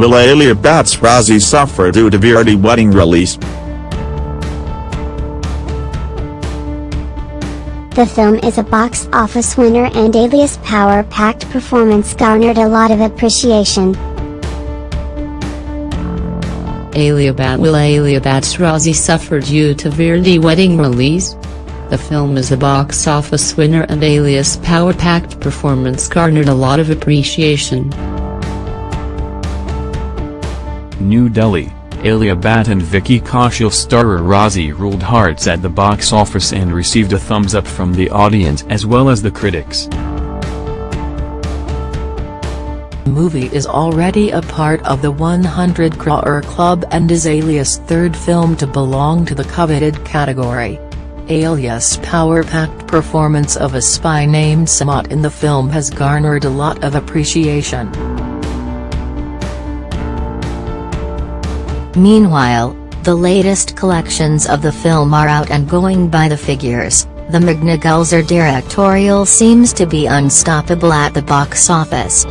Will Alia Bhatt's Raazi suffer due to Veere Di wedding release? The film is a box office winner and Alia's power-packed performance garnered a lot of appreciation. Alia Bhatt Will Alia Bhatt's Raazi suffer due to Veere Di wedding release? The film is a box office winner and Alia's power-packed performance garnered a lot of appreciation. New Delhi, Alia Bhatt and Vicky Kaushal starrer Raazi ruled hearts at the box office and received a thumbs up from the audience as well as the critics. The movie is already a part of the 100 crore club and is Alia's third film to belong to the coveted category. Alia's power-packed performance of a spy named Sehmat in the film has garnered a lot of appreciation. Meanwhile, the latest collections of the film are out and going by the figures, the Meghna Gulzar directorial seems to be unstoppable at the box office.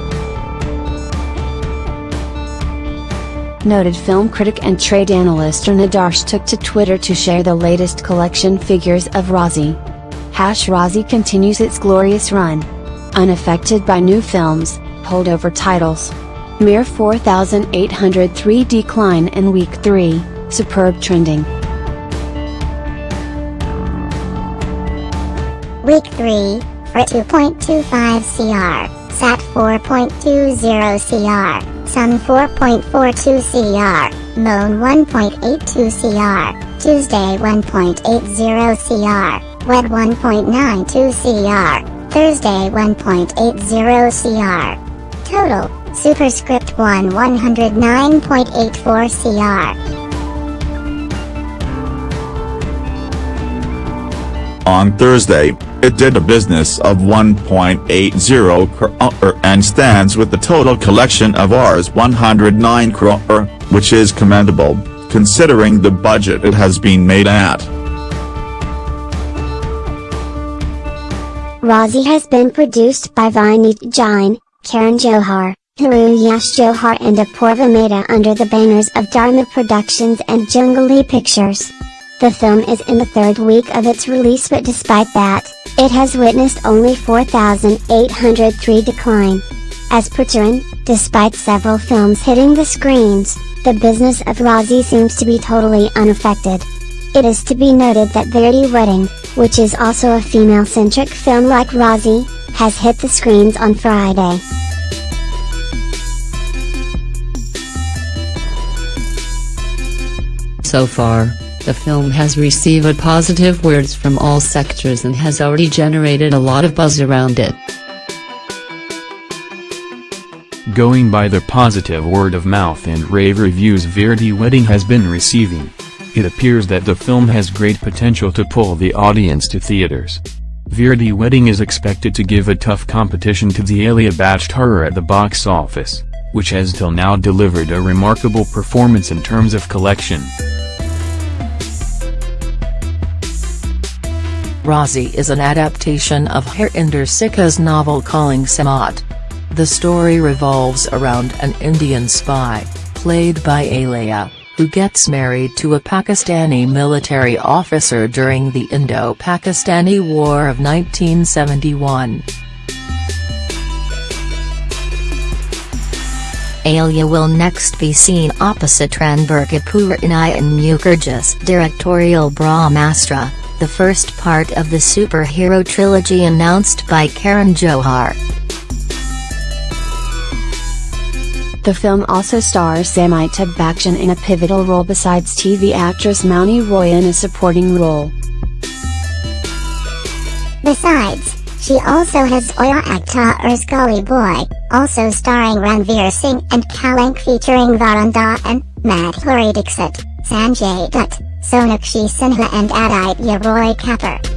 Noted film critic and trade analyst Taran Adarsh took to Twitter to share the latest collection figures of Raazi. Hash Raazi continues its glorious run. Unaffected by new films, holdover titles. Mere 4,803 decline in week 3, superb trending. Week 3, for 2.25 CR, SAT 4.20 CR, Sun 4.42 CR, Moon 1.82 CR, Tuesday 1.80 CR, Wed 1.92 CR, Thursday 1.80 CR. Total Superscript 1 109.84 CR. On Thursday, it did a business of 1.80 crore and stands with the total collection of Rs 109 crore, which is commendable, considering the budget it has been made at. Raazi has been produced by Vineet Jain, Karan Johar, Hiroo Yash Johar and Apoorva Mehta under the banners of Dharma Productions and Junglee Pictures. The film is in the third week of its release but despite that, it has witnessed only 4,803 decline. As per Taran, despite several films hitting the screens, the business of Raazi seems to be totally unaffected. It is to be noted that Veere Di Wedding, which is also a female-centric film like Raazi, has hit the screens on Friday. So far, the film has received positive words from all sectors and has already generated a lot of buzz around it. Going by the positive word of mouth and rave reviews Veere Di Wedding has been receiving, it appears that the film has great potential to pull the audience to theaters. Veere Di Wedding is expected to give a tough competition to the Alia Bhatt horror at the box office, which has till now delivered a remarkable performance in terms of collection. Raazi is an adaptation of Harinder Sikka's novel Calling Sehmat. The story revolves around an Indian spy, played by Alia, who gets married to a Pakistani military officer during the Indo-Pakistani War of 1971. Alia will next be seen opposite Ranbir Kapoor in Ayan Mukerji's directorial Brahmastra the first part of the superhero trilogy announced by Karan Johar. The film also stars Amitabh Bachchan in a pivotal role besides TV actress Mouni Roy in a supporting role. Besides, she also has Zoya Akhtar's Gully Boy, also starring Ranveer Singh and Kalank featuring Varun Dhawan, Madhuri Dixit, Sanjay. Dutt, Sonakshi Sinha and Aditya Roy Kapoor.